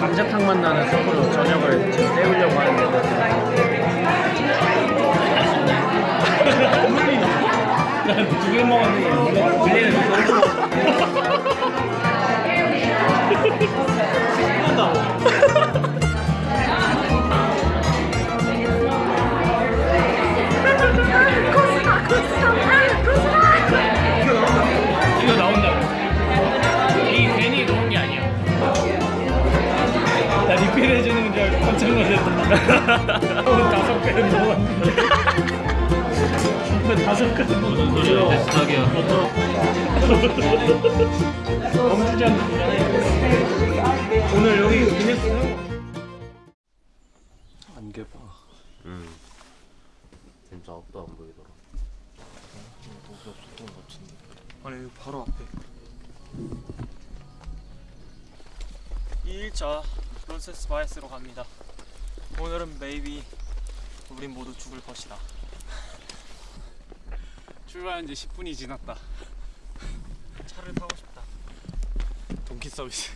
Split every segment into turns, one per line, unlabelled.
감자탕 맛 나는 스프로 저녁을 지금 때우려고 하는데 난두개 먹었는데 멈추지 않는 오늘 여기 기네스
안개 봐. 음. 진짜 앞도 안 보이더라.
아니 여기 바로 앞에 2일차 론세스 바이스로 갑니다 오늘은 maybe 우린 모두 죽을 것이다
출발한 지 10분이 지났다.
차를 타고 싶다
동키 서비스.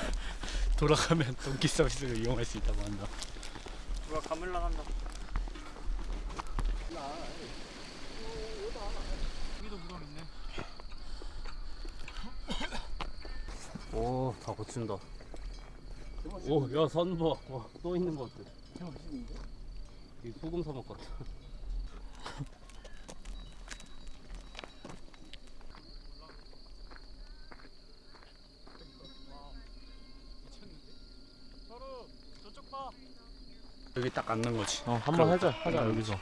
돌아가면 동키 서비스를 이용할 수 있다고 한다.
누가 가물랑 한다 여기도 무덤 있네
오, 다 고친다. 오, 야, 선 봐. 와, 또 있는 것 같아. 이 소금 사막 같아.
서로 저쪽 봐
여기 딱 앉는 거지.
어, 한번 하자. 하자, 여기서.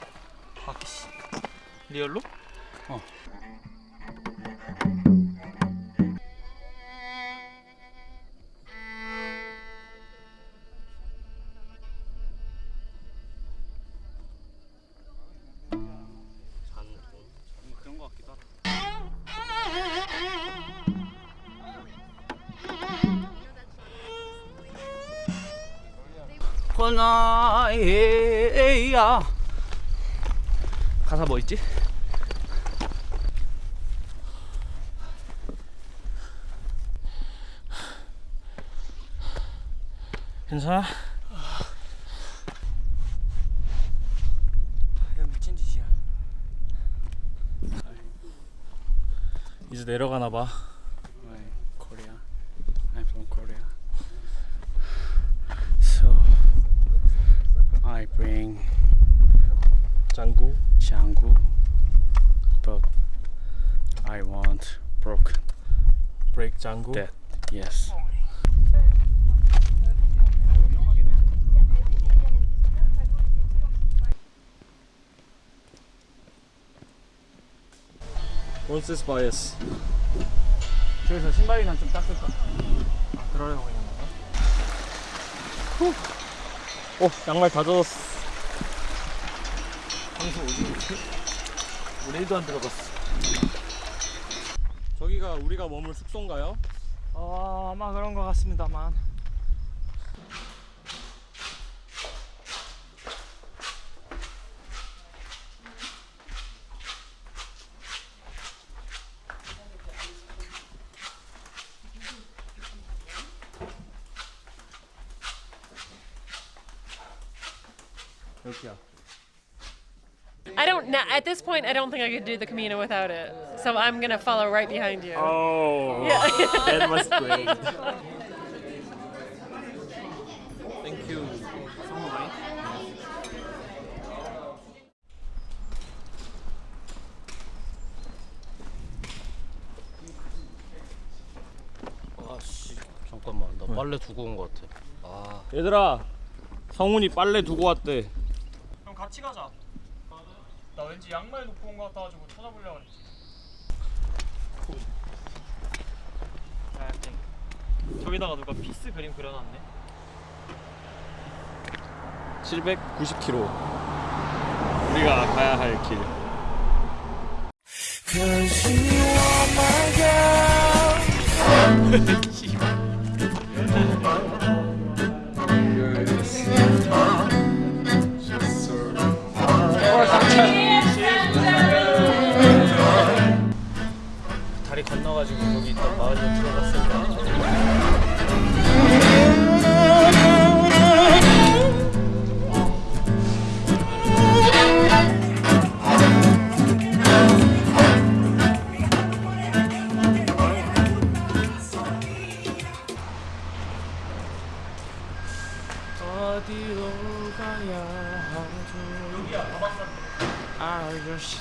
아씨 리얼로?
어. 그런 거 같기도 하다. 허나에야 가사 뭐 있지? 괜찮아?
이거 미친 짓이야
이제 내려가나 봐.
브레이크 짱구.
That yes.
론세스바예스.
저기서 신발이나 좀 닦을까?
그러려고 있는 건가?
오, 양말 다 젖었어.
방송 어디 있지? 우리 1도 안 들어갔어
저기가 우리가 머물 숙소인가요?
어 아마 그런 것 같습니다만
여기야.
I don't know. At this point, I don't think I could do the Camino without it. So I'm gonna follow right behind you.
Oh,
Yeah.
that was great. Thank you. 아씨, 잠깐만, 나 빨래 두고 온 것 같아. 아,
얘들아, 성훈이 빨래 두고 왔대.
그럼 같이 가자 나 왠지 양말 놓고 온 것 같아가지고 찾아보려고 했지. 저기다가 누가 피스 그림 그려놨네
790km. 우리가 가야 할 길.
건너 어디 어디로 가야 하죠 여기야 가봤어
아저씨.